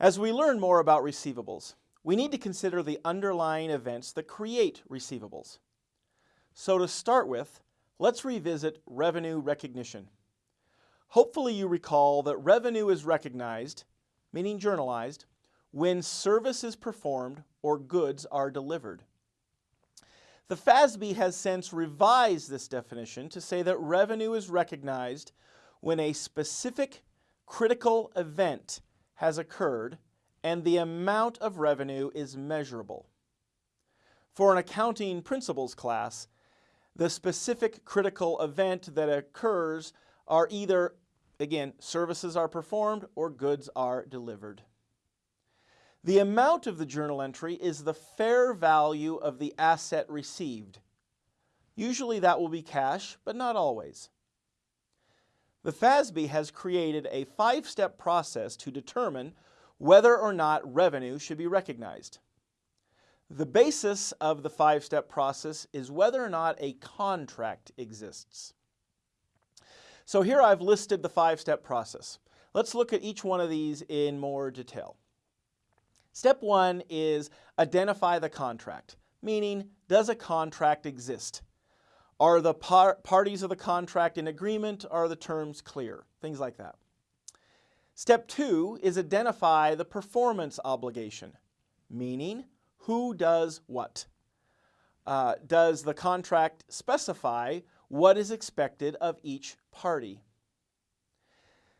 As we learn more about receivables, we need to consider the underlying events that create receivables. So to start with, let's revisit revenue recognition. Hopefully you recall that revenue is recognized, meaning journalized, when service is performed or goods are delivered. The FASB has since revised this definition to say that revenue is recognized when a specific critical event has occurred and the amount of revenue is measurable. For an accounting principles class, the specific critical event that occurs are either, again, services are performed or goods are delivered. The amount of the journal entry is the fair value of the asset received. Usually that will be cash, but not always. The FASB has created a five-step process to determine whether or not revenue should be recognized. The basis of the five-step process is whether or not a contract exists. So here I've listed the five-step process. Let's look at each one of these in more detail. Step one is identify the contract, meaning does a contract exist? Are the par parties of the contract in agreement? Are the terms clear? Things like that. Step two is identify the performance obligation, meaning who does what. Uh, does the contract specify what is expected of each party?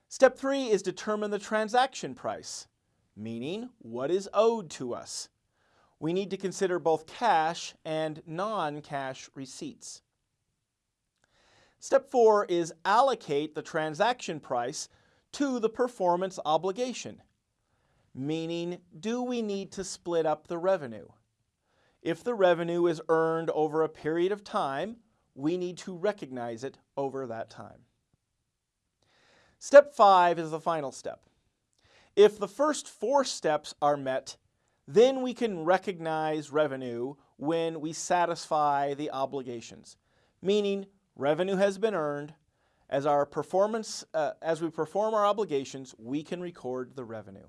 Step three is determine the transaction price, meaning what is owed to us. We need to consider both cash and non-cash receipts. Step four is allocate the transaction price to the performance obligation, meaning do we need to split up the revenue? If the revenue is earned over a period of time, we need to recognize it over that time. Step five is the final step. If the first four steps are met, then we can recognize revenue when we satisfy the obligations, meaning revenue has been earned. As our performance, uh, as we perform our obligations, we can record the revenue.